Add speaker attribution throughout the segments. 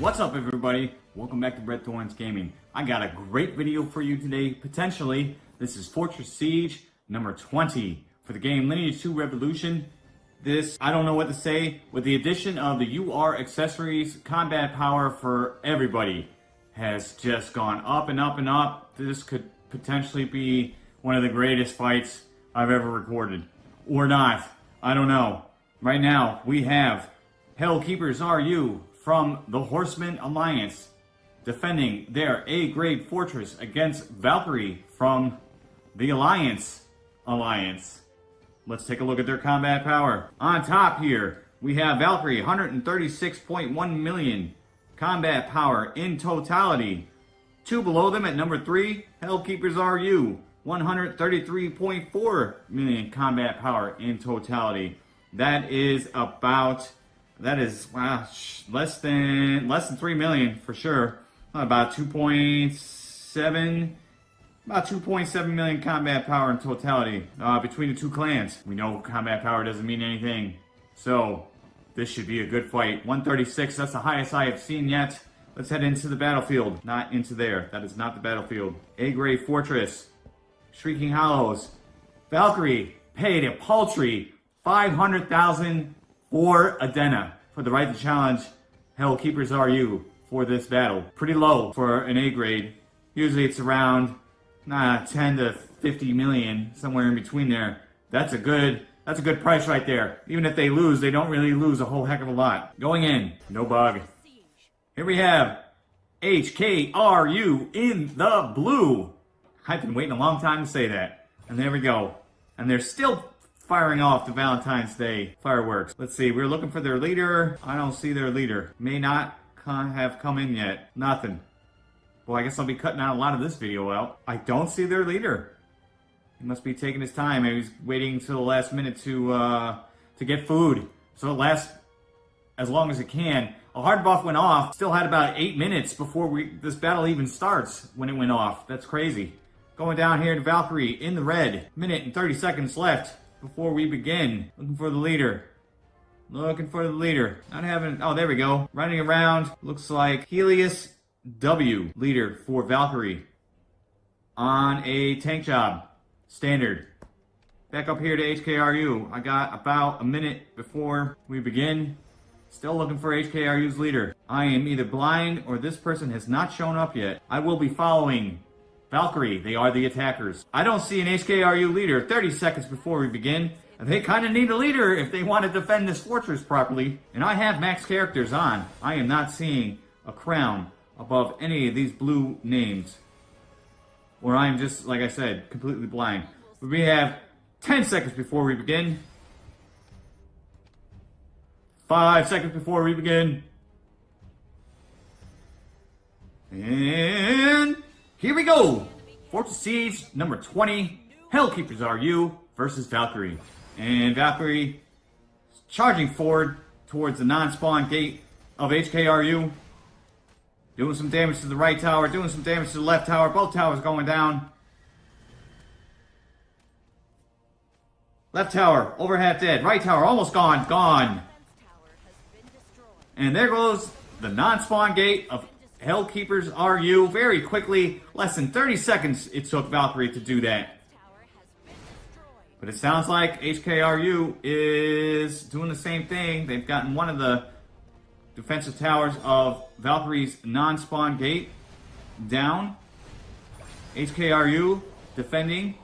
Speaker 1: What's up everybody? Welcome back to Brett Thorns Gaming. I got a great video for you today, potentially. This is Fortress Siege number 20 for the game Lineage 2 Revolution. This, I don't know what to say, with the addition of the UR accessories, combat power for everybody has just gone up and up and up. This could potentially be one of the greatest fights I've ever recorded. Or not. I don't know. Right now, we have Hell Hellkeepers RU from the Horseman Alliance defending their A-grade fortress against Valkyrie from the Alliance Alliance. Let's take a look at their combat power. On top here, we have Valkyrie, 136.1 million combat power in totality. Two below them at number three, Hellkeepers RU, 133.4 million combat power in totality. That is about, that is wow, less than, less than 3 million for sure. About 2.7 about 2.7 million combat power in totality uh, between the two clans. We know combat power doesn't mean anything. So, this should be a good fight. 136, that's the highest I have seen yet. Let's head into the battlefield. Not into there. That is not the battlefield. A-grade Fortress. Shrieking Hollows. Valkyrie paid a paltry 500,000 for Adena for the right to challenge Hell Hellkeepers RU for this battle. Pretty low for an A-grade. Usually it's around nah, 10 to 50 million, somewhere in between there. That's a good, that's a good price right there. Even if they lose, they don't really lose a whole heck of a lot. Going in, no bug. Here we have HKRU in the blue. I've been waiting a long time to say that. And there we go. And they're still firing off the Valentine's Day fireworks. Let's see, we're looking for their leader. I don't see their leader. May not have come in yet. Nothing. Well, I guess I'll be cutting out a lot of this video out. I don't see their leader. He must be taking his time. Maybe he's waiting until the last minute to uh, to get food. So it lasts as long as it can. A hard buff went off. Still had about eight minutes before we this battle even starts when it went off. That's crazy. Going down here to Valkyrie in the red. Minute and 30 seconds left before we begin. Looking for the leader. Looking for the leader. Not having... Oh, there we go. Running around. Looks like Helios W, leader for Valkyrie. On a tank job. Standard. Back up here to HKRU. I got about a minute before we begin. Still looking for HKRU's leader. I am either blind or this person has not shown up yet. I will be following Valkyrie. They are the attackers. I don't see an HKRU leader 30 seconds before we begin. They kind of need a leader if they want to defend this fortress properly. And I have max characters on. I am not seeing a crown above any of these blue names. Or I'm just, like I said, completely blind. But we have 10 seconds before we begin. 5 seconds before we begin. And here we go. Fortress Siege number 20. Hellkeepers RU versus Valkyrie. And Valkyrie charging forward towards the non-spawn gate of HKRU. Doing some damage to the right tower, doing some damage to the left tower. Both towers going down. Left tower, over half dead. Right tower, almost gone, gone. And there goes the non-spawn gate of Hellkeepers RU very quickly. Less than 30 seconds it took Valkyrie to do that. But it sounds like HKRU is doing the same thing. They've gotten one of the defensive towers of Valkyrie's non-spawn gate down. HKRU defending.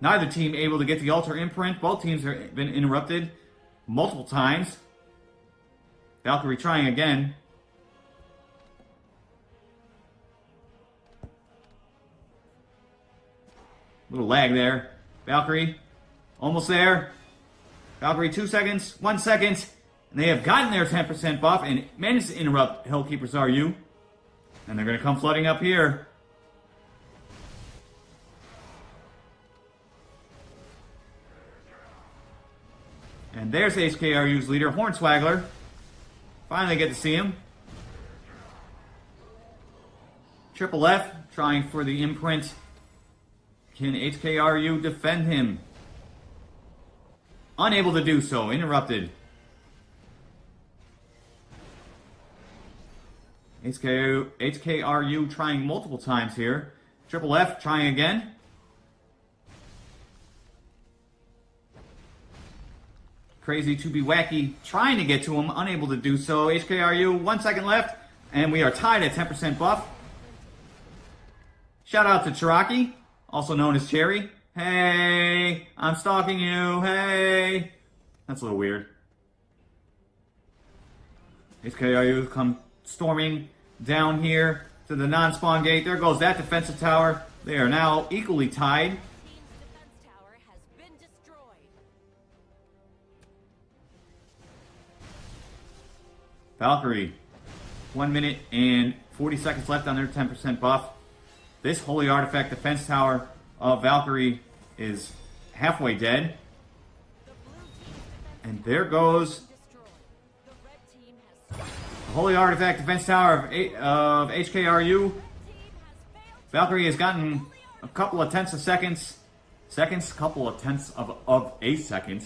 Speaker 1: Neither team able to get the altar imprint. Both teams have been interrupted multiple times. Valkyrie trying again. Little lag there. Valkyrie, almost there. Valkyrie, two seconds, one second. And they have gotten their 10% buff and managed to interrupt Hellkeepers RU. And they're going to come flooding up here. And there's HKRU's leader, Hornswaggler. Finally get to see him. Triple F trying for the imprint Can HKRU defend him? Unable to do so. Interrupted. HKRU, HKRU trying multiple times here. Triple F trying again. Crazy to be wacky, trying to get to him, unable to do so. HKRU, one second left, and we are tied at 10% buff. Shout out to Cheraki, also known as Cherry. Hey, I'm stalking you. Hey. That's a little weird. HKRU come storming down here to the non-spawn gate. There goes that defensive tower. They are now equally tied. Valkyrie, one minute and 40 seconds left on their 10% buff. This Holy Artifact defense tower of Valkyrie is halfway dead. And there goes.
Speaker 2: The
Speaker 1: Holy Artifact defense tower of, of HKRU. Valkyrie has gotten a couple of tenths of seconds, seconds, couple of tenths of, of a second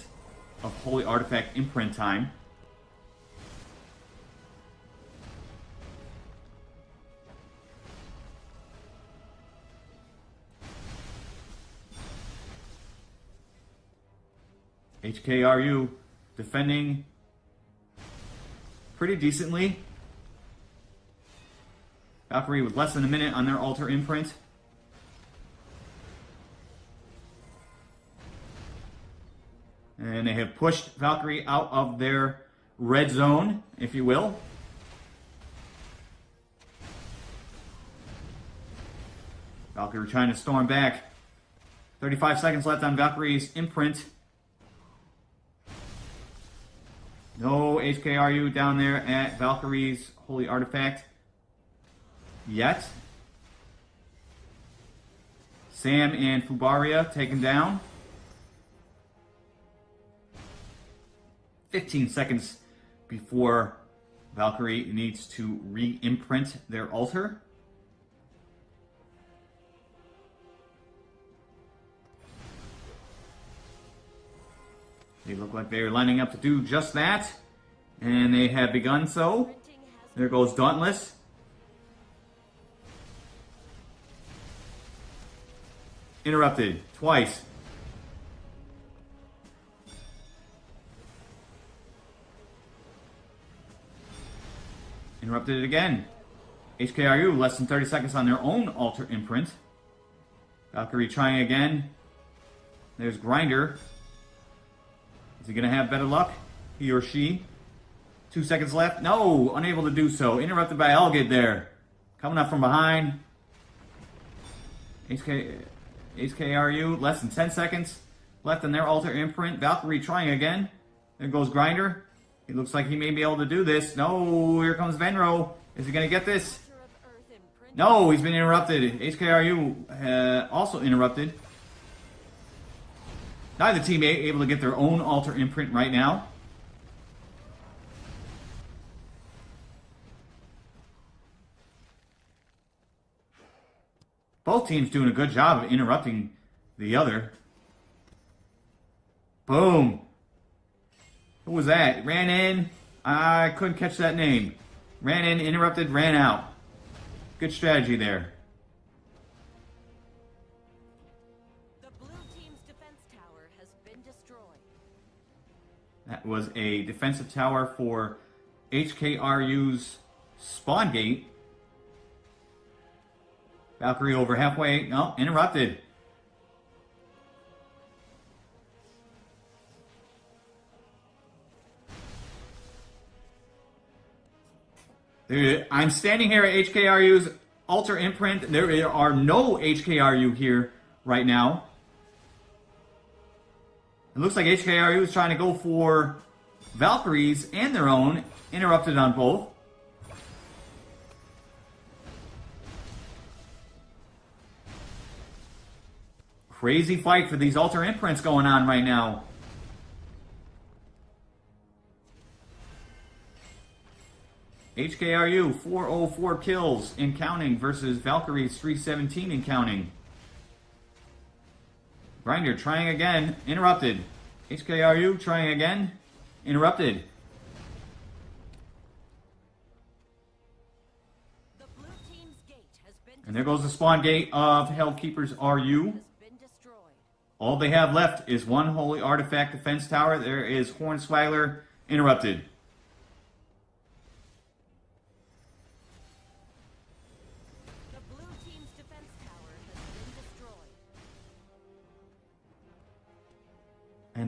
Speaker 1: of Holy Artifact imprint time. HKRU defending pretty decently. Valkyrie with less than a minute on their altar imprint. And they have pushed Valkyrie out of their red zone, if you will. Valkyrie trying to storm back. 35 seconds left on Valkyrie's imprint. No HKRU down there at Valkyrie's Holy Artifact yet. Sam and Fubaria taken down. 15 seconds before Valkyrie needs to re-imprint their altar. They look like they're lining up to do just that. And they have begun so. There goes Dauntless. Interrupted twice. Interrupted it again. HKRU less than 30 seconds on their own altar imprint. Valkyrie trying again. There's Grinder. Is he going to have better luck? He or she? Two seconds left. No, unable to do so. Interrupted by Elgid there. Coming up from behind. HK, HKRU, less than 10 seconds left in their altar imprint. Valkyrie trying again. There goes Grinder. He looks like he may be able to do this. No, here comes Venro. Is he going to get this?
Speaker 2: Altar of Earth imprint.
Speaker 1: No, he's been interrupted. HKRU uh, also interrupted. Neither team able to get their own altar imprint right now. Both teams doing a good job of interrupting the other. Boom. Who was that? Ran in. I couldn't catch that name. Ran in, interrupted, ran out. Good strategy there. That was a defensive tower for HKRU's spawn gate. Valkyrie over halfway. No, interrupted. There- I'm standing here at HKRU's altar imprint. There are no HKRU here right now. It looks like HKRU was trying to go for Valkyries and their own, interrupted on both. Crazy fight for these altar imprints going on right now. HKRU 404 kills in counting versus Valkyries 317 in counting. Grinder trying again. Interrupted. HKRU trying again. Interrupted. And there goes the spawn gate of Hellkeepers RU. All they have left is one Holy Artifact Defense Tower. There is Hornswaggler interrupted.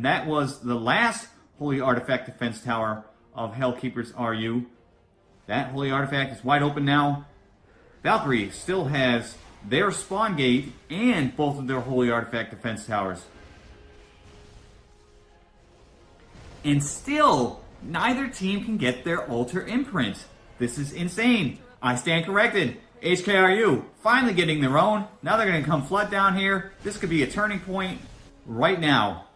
Speaker 1: And that was the last Holy Artifact Defense Tower of Hellkeepers RU. That Holy Artifact is wide open now. Valkyrie still has their spawn gate and both of their Holy Artifact Defense Towers. And still, neither team can get their Altar Imprint. This is insane. I stand corrected. HKRU finally getting their own. Now they're going to come flood down here. This could be a turning point right now.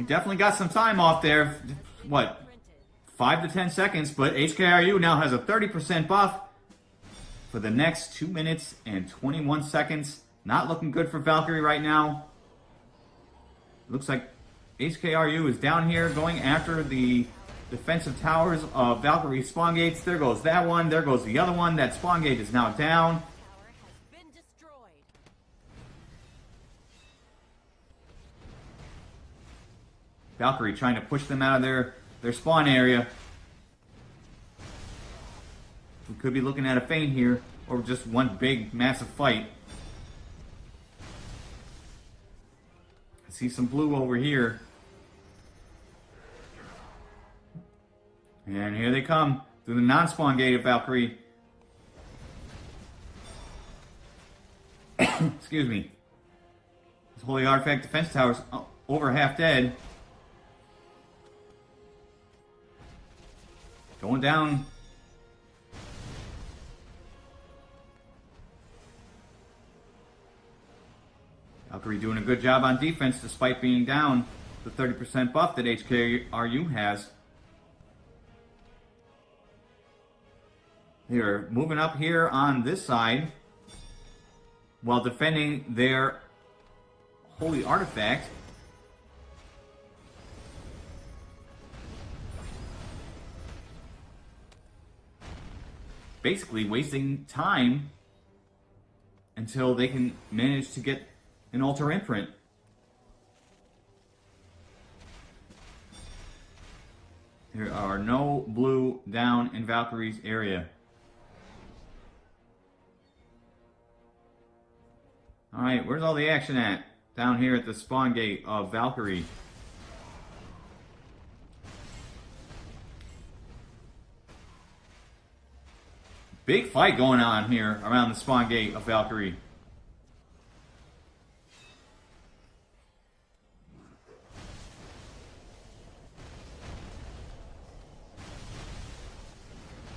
Speaker 1: He definitely got some time off there. What, 5 to 10 seconds, but HKRU now has a 30% buff for the next 2 minutes and 21 seconds. Not looking good for Valkyrie right now. Looks like HKRU is down here going after the defensive towers of Valkyrie spawn gates. There goes that one. There goes the other one. That spawn gate is now down. Valkyrie trying to push them out of their, their spawn area. We could be looking at a feint here, or just one big, massive fight. I see some blue over here. And here they come through the non-spawn gate of Valkyrie. Excuse me. This Holy Artifact Defense Tower's o- over half dead. Going down. Valkyrie doing a good job on defense despite being down the 30% buff that HKRU has. They're moving up here on this side while defending their holy artifact. Basically wasting time until they can manage to get an altar imprint. There are no blue down in Valkyrie's area. Alright, where's all the action at? Down here at the spawn gate of Valkyrie. Big fight going on here around the spawn gate of Valkyrie.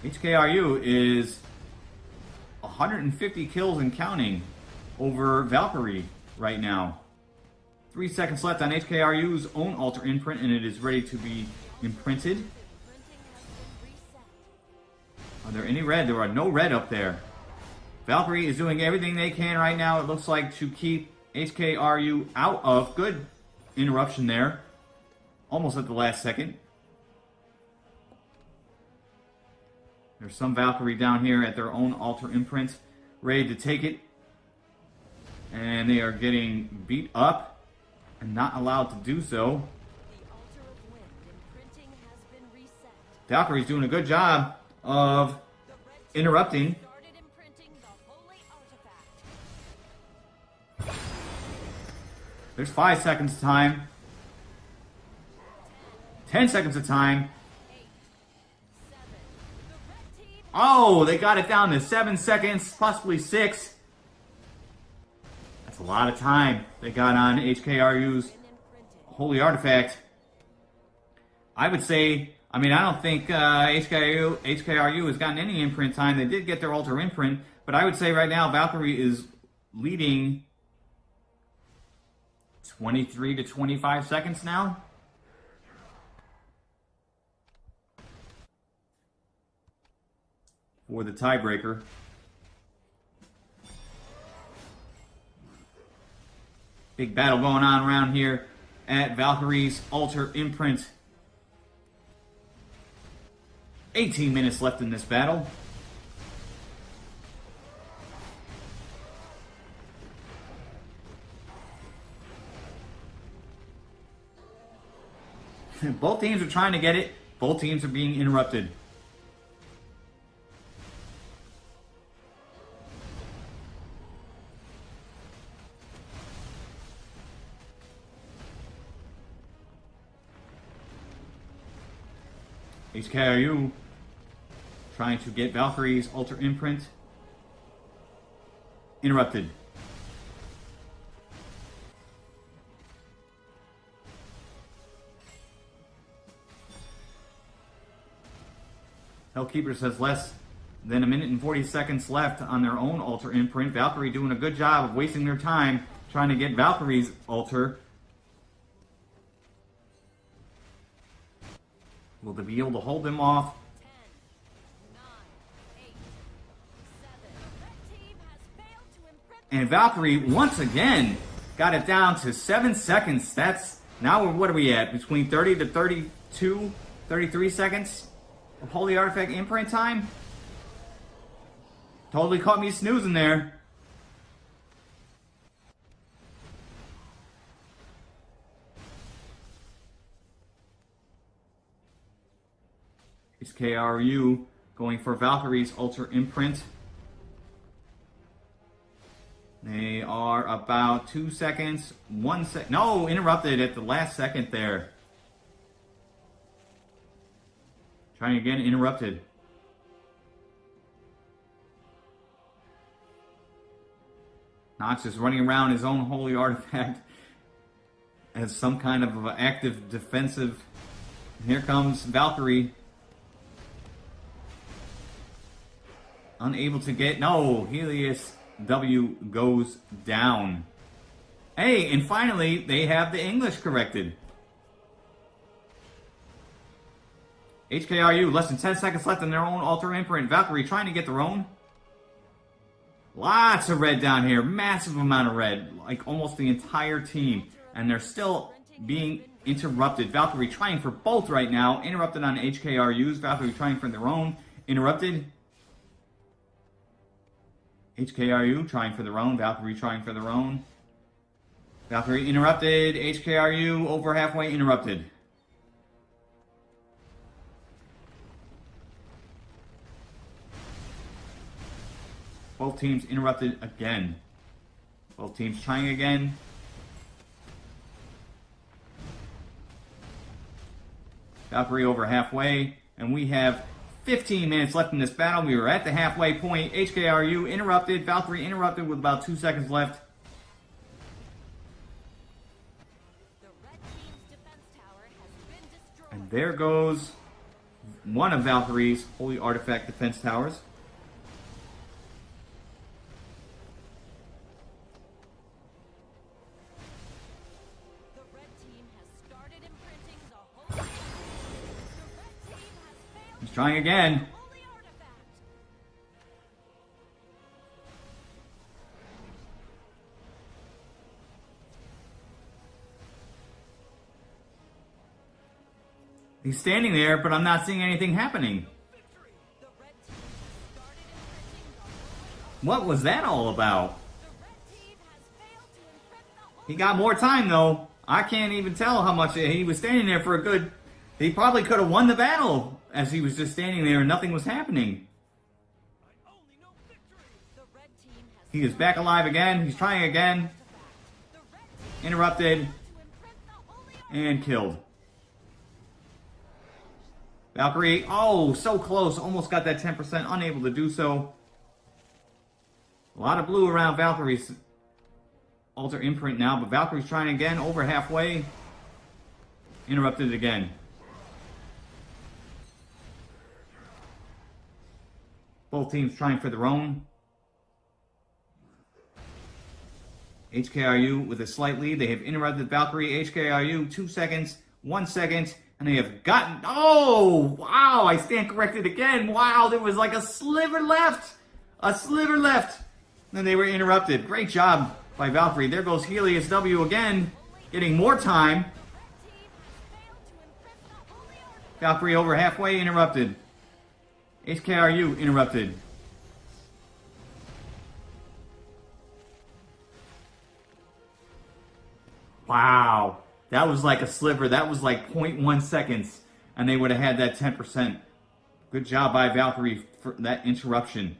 Speaker 1: HKRU is 150 kills and counting over Valkyrie right now. Three seconds left on HKRU's own altar imprint, and it is ready to be imprinted. Are there any red? There are no red up there. Valkyrie is doing everything they can right now, it looks like, to keep HKRU out of. Good interruption there. Almost at the last second. There's some Valkyrie down here at their own altar imprint, ready to take it. And they are getting beat up and not allowed to do so.
Speaker 2: The altar of wind has been reset.
Speaker 1: Valkyrie's doing a good job of interrupting. There's five seconds of time. Ten seconds of time. Oh, they got it down to seven seconds, possibly six. That's a lot of time they got on HKRU's. Holy Artifact. I would say I mean, I don't think uh, HKRU, HKRU has gotten any imprint time. They did get their Altar imprint, but I would say right now Valkyrie is leading 23 to 25 seconds now. For the tiebreaker. Big battle going on around here at Valkyrie's Altar Imprint. 18 minutes left in this battle. Both teams are trying to get it. Both teams are being interrupted. HKRU trying to get Valkyrie's Altar Imprint interrupted. Hellkeepers has less than a minute and 40 seconds left on their own altar Imprint. Valkyrie doing a good job of wasting their time trying to get Valkyrie's altar. Will they be able to hold them off? And Valkyrie, once again, got it down to 7 seconds. That's, now what are we at? Between 30 to 32, 33 seconds of Holy Artifact imprint time? Totally caught me snoozing there. Is KRU going for Valkyrie's Altar Imprint. They are about two seconds, one sec. No, interrupted at the last second there. Trying again, interrupted. Knox is running around his own holy artifact as some kind of active defensive. Here comes Valkyrie. Unable to get. No, Helios W goes down. Hey, and finally, they have the English corrected. HKRU, less than 10 seconds left in their own Altar Imprint. Valkyrie trying to get their own. Lots of red down here. Massive amount of red. Like almost the entire team. And they're still being interrupted. Valkyrie trying for both right now. Interrupted on HKRU's. Valkyrie trying for their own. Interrupted. HKRU trying for their own. Valkyrie trying for their own. Valkyrie interrupted. HKRU over halfway interrupted. Both teams interrupted again. Both teams trying again. Valkyrie over halfway. And we have 15 minutes left in this battle. We were at the halfway point. HKRU interrupted. Valkyrie interrupted with about two seconds left. And there goes one of Valkyrie's Holy Artifact defense towers. Trying again. He's standing there, but I'm not seeing anything happening. What was that all about? He got more time though. I can't even tell how much he was standing there for a good. He probably could have won the battle as he was just standing there and nothing was happening. He is back alive again. He's trying again. Interrupted and killed. Valkyrie, oh, so close. Almost got that 10%. Unable to do so. A lot of blue around Valkyrie's altar imprint now, but Valkyrie's trying again over halfway. Interrupted again. Both teams trying for their own. HKRU with a slight lead. They have interrupted Valkyrie. HKRU, two seconds, one second, and they have gotten. Oh, wow! I stand corrected again. Wow, there was like a sliver left. A sliver left. Then they were interrupted. Great job by Valkyrie. There goes Helios W again, getting more time. Valkyrie over halfway interrupted. HKRU interrupted. Wow. That was like a sliver. That was like 0.1 seconds. And they would have had that 10%. Good job by Valkyrie for that interruption.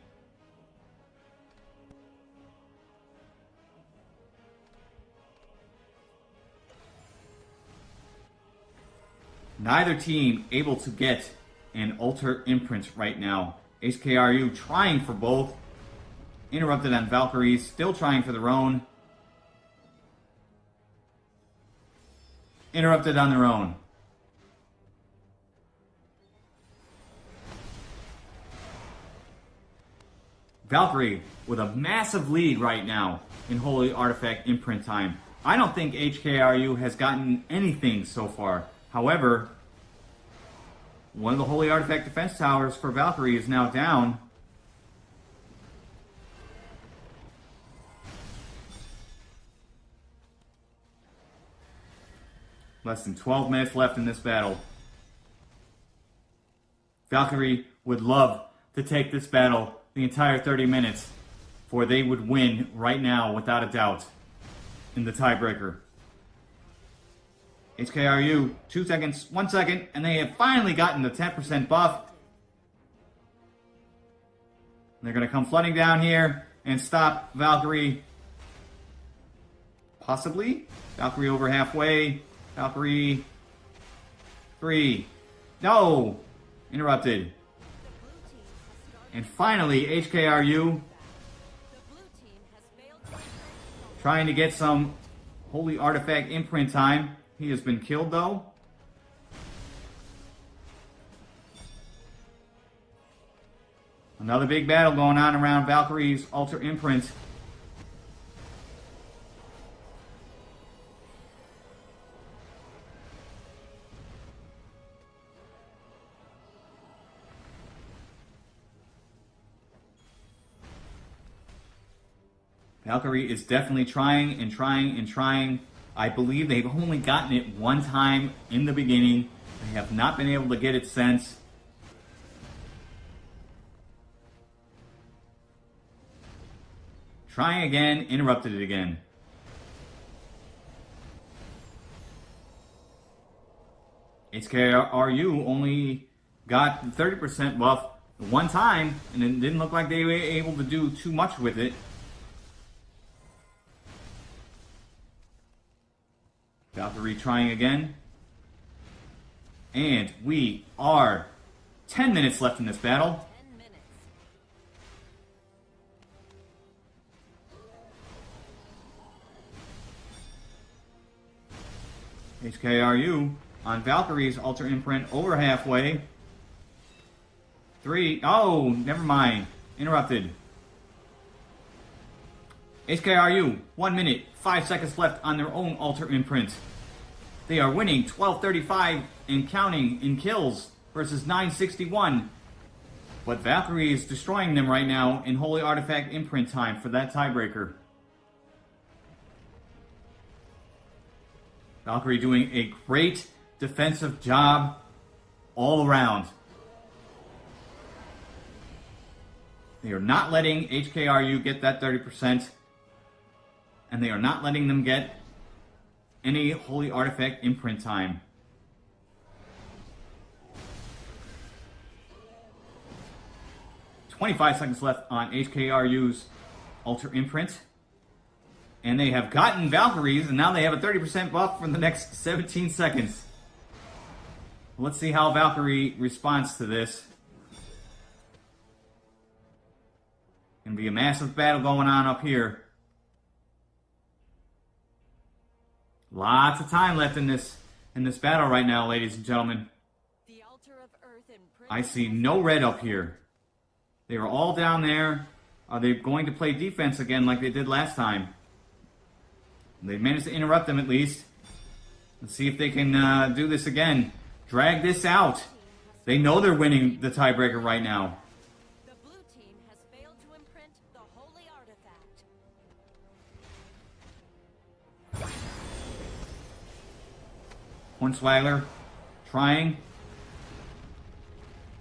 Speaker 1: Neither team able to get an altar Imprints right now. HKRU trying for both. Interrupted on Valkyries, still trying for their own. Interrupted on their own. Valkyrie with a massive lead right now in Holy Artifact imprint time. I don't think HKRU has gotten anything so far. However, one of the Holy Artifact defense towers for Valkyrie is now down. Less than 12 minutes left in this battle. Valkyrie would love to take this battle the entire 30 minutes, for they would win right now without a doubt in the tiebreaker. HKRU, two seconds, one second, and they have finally gotten the 10% buff. They're going to come flooding down here and stop Valkyrie. Possibly. Valkyrie over halfway. Valkyrie. Three. No! Interrupted. And finally, HKRU trying to get some Holy Artifact imprint time. He has been killed though. Another big battle going on around Valkyrie's Altar Imprint. Valkyrie is definitely trying and trying and trying I believe they've only gotten it one time in the beginning. They have not been able to get it since. Trying again, interrupted it again. HKRU only got 30% buff one time, and it didn't look like they were able to do too much with it. Valkyrie trying again. And we are 10 minutes left in this battle. HKRU on Valkyrie's Altar Imprint over halfway. Three. Oh, never mind. Interrupted. HKRU, one minute, five seconds left on their own Altar Imprint. They are winning 1235 and counting in kills versus 961. But Valkyrie is destroying them right now in Holy Artifact Imprint time for that tiebreaker. Valkyrie doing a great defensive job all around. They are not letting HKRU get that 30%, and they are not letting them get any holy artifact imprint time. Twenty-five seconds left on HKRU's Altar Imprint. And they have gotten Valkyries, and now they have a 30% buff for the next 17 seconds. Let's see how Valkyrie responds to this. Gonna be a massive battle going on up here. Lots of time left in this in this battle right now, ladies and gentlemen. I see no red up here. They are all down there. Are they going to play defense again like they did last time? They managed to interrupt them at least. Let's see if they can uh, do this again. Drag this out. They know they're winning the tiebreaker right now.
Speaker 2: The blue team has failed to imprint the holy artifact.
Speaker 1: Hornswagler trying.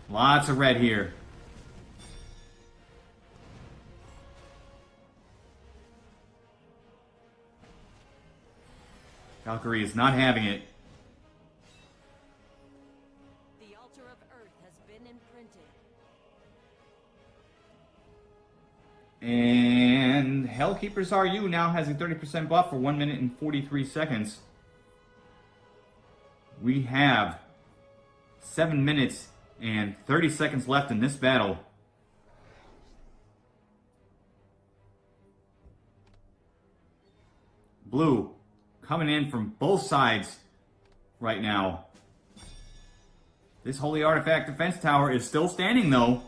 Speaker 1: Lots of red here. Valkyrie is not having it.
Speaker 2: The altar of earth has been imprinted.
Speaker 1: And Hellkeepers RU now has a 30% buff for 1 minute and 43 seconds. We have 7 minutes and 30 seconds left in this battle. Blue coming in from both sides right now. This Holy Artifact Defense Tower is still standing though.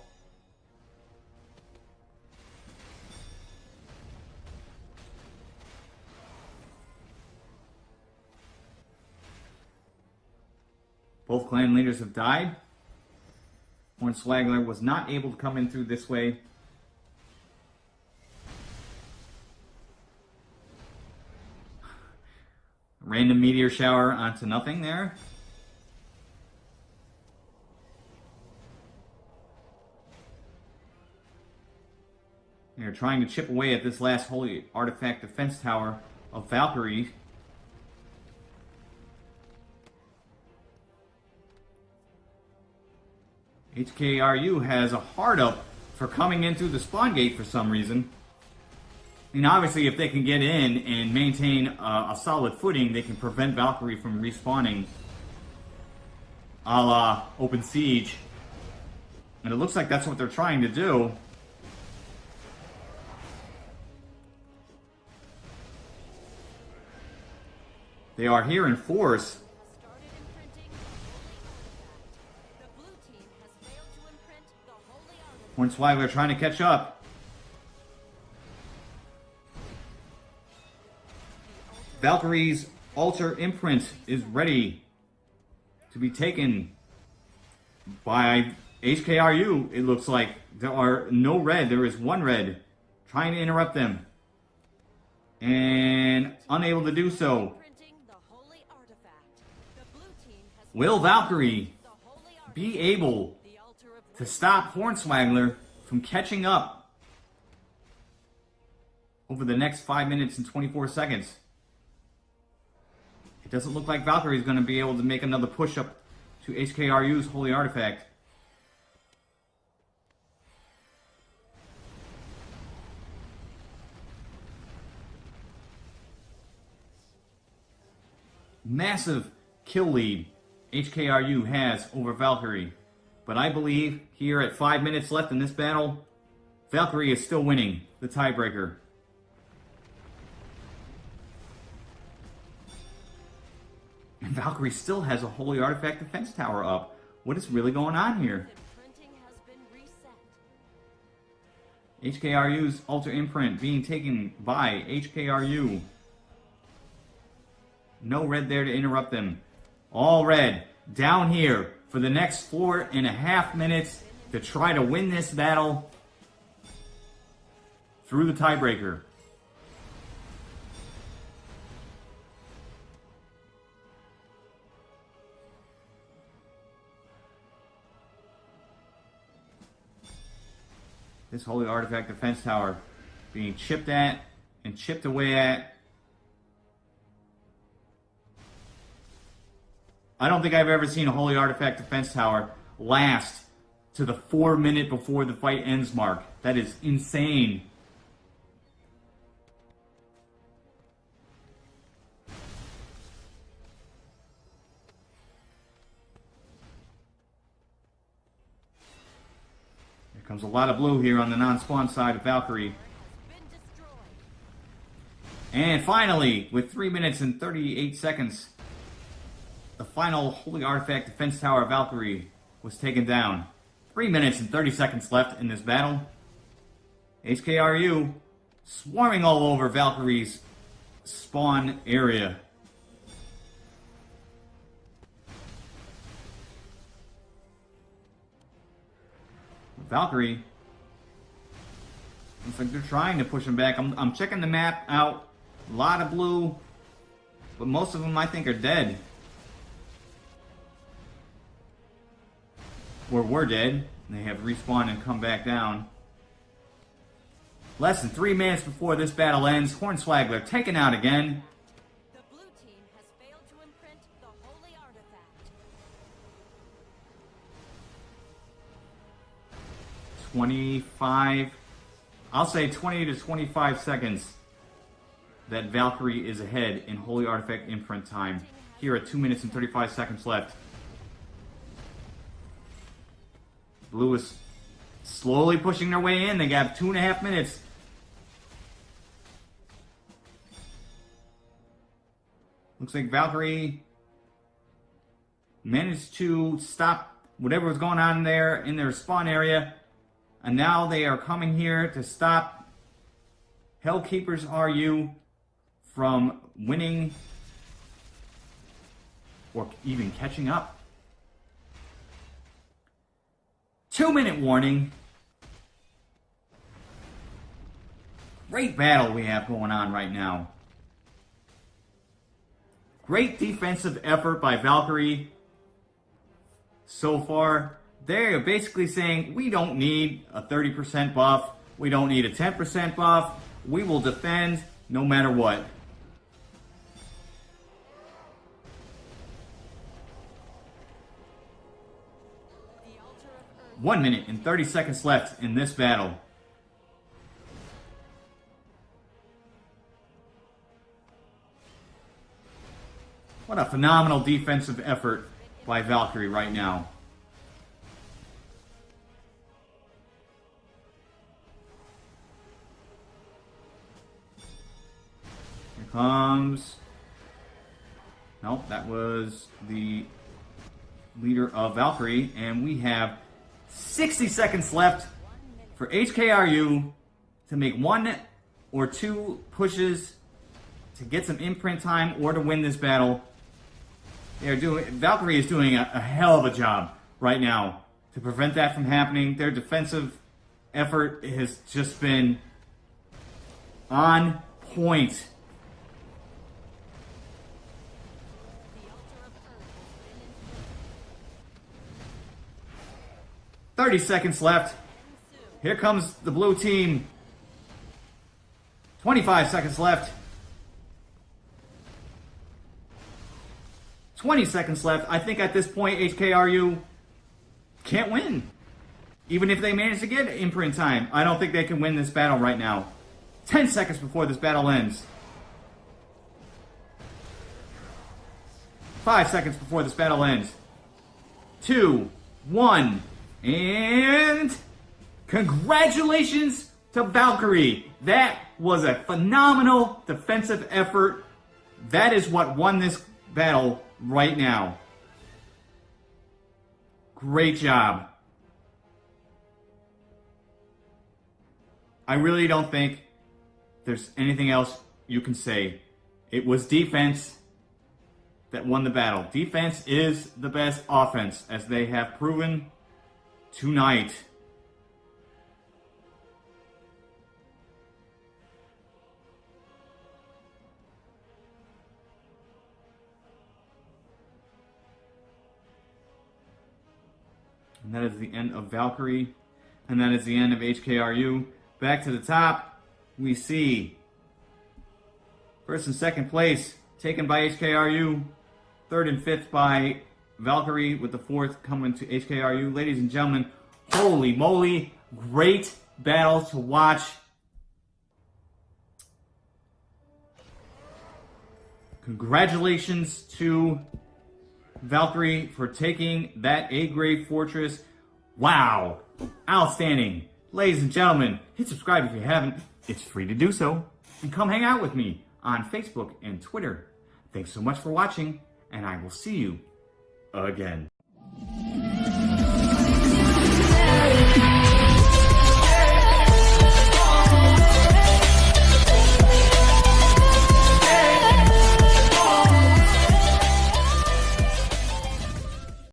Speaker 1: Both clan leaders have died. Hornswagler was not able to come in through this way. Random meteor shower onto nothing there. They're trying to chip away at this last holy artifact defense tower of Valkyrie. HKRU has a hard up for coming in through the spawn gate for some reason. And obviously, if they can get in and maintain a, a solid footing, they can prevent Valkyrie from respawning a la Open Siege. And it looks like that's what they're trying to do. They are here in force.
Speaker 2: Holy
Speaker 1: we're trying to catch up. Valkyrie's altar imprint is ready to be taken by HKRU. It looks like there are no red. There is one red trying to interrupt them and unable to do so. Will Valkyrie be able to stop Hornswagler from catching up over the next 5 minutes and 24 seconds. It doesn't look like Valkyrie is going to be able to make another push up to HKRU's Holy Artifact. Massive kill lead HKRU has over Valkyrie. But I believe here at five minutes left in this battle, Valkyrie is still winning the tiebreaker. And Valkyrie still has a Holy Artifact Defense Tower up. What is really going on here? HKRU's Altar Imprint being taken by HKRU. No red there to interrupt them. All red down here for the next four and a half minutes to try to win this battle through the tiebreaker. This Holy Artifact Defense Tower being chipped at and chipped away at. I don't think I've ever seen a Holy Artifact Defense Tower last to the four minute before the fight ends mark. That is insane. There comes a lot of blue here on the non-spawn side of Valkyrie. And finally, with 3 minutes and 38 seconds, the final Holy Artifact Defense Tower of Valkyrie was taken down. Three minutes and 30 seconds left in this battle. HKRU swarming all over Valkyrie's spawn area. Valkyrie. Looks like they're trying to push him back. I'm, I'm checking the map out. A lot of blue. But most of them I think are dead. Or were dead. They have respawned and come back down. Less than three minutes before this battle ends, Hornswaggler taken out again.
Speaker 2: The blue team has failed to imprint the holy artifact.
Speaker 1: 25, I'll say 20 to 25 seconds that Valkyrie is ahead in Holy Artifact imprint time. Here at 2 minutes and 35 seconds left. Blue is slowly pushing their way in. They got two and a half minutes. Looks like Valkyrie managed to stop whatever was going on there in their spawn area. And now they are coming here to stop Hellkeepers RU from winning or even catching up. Two minute warning. Great battle we have going on right now. Great defensive effort by Valkyrie so far. They're basically saying we don't need a 30% buff. We don't need a 10% buff. We will defend no matter what. 1 minute and 30 seconds left in this battle. What a phenomenal defensive effort by Valkyrie right now. Here comes... Nope, that was the leader of Valkyrie, and we have 60 seconds left for HKRU to make one or two pushes to get some imprint time or to win this battle. They are doing Valkyrie is doing a, a hell of a job right now to prevent that from happening. Their defensive effort has just been on point. 30 seconds left. Here comes the blue team. 25 seconds left. 20 seconds left. I think at this point, HKRU can't win. Even if they manage to get imprint time, I don't think they can win this battle right now. 10 seconds before this battle ends. 5 seconds before this battle ends. Two, one, and congratulations to Valkyrie. That was a phenomenal defensive effort. That is what won this battle right now. Great job. I really don't think there's anything else you can say. It was defense that won the battle. Defense is the best offense, as they have proven tonight. And that is the end of Valkyrie. And that is the end of HKRU. Back to the top, we see first and second place taken by HKRU. Third and fifth by Valkyrie, with the fourth coming to HKRU. Ladies and gentlemen, holy moly, great battle to watch. Congratulations to Valkyrie for taking that A grade fortress. Wow. Outstanding. Ladies and gentlemen, hit subscribe if you haven't. It's free to do so. And come hang out with me on Facebook and Twitter. Thanks so much for watching, and I will see you again.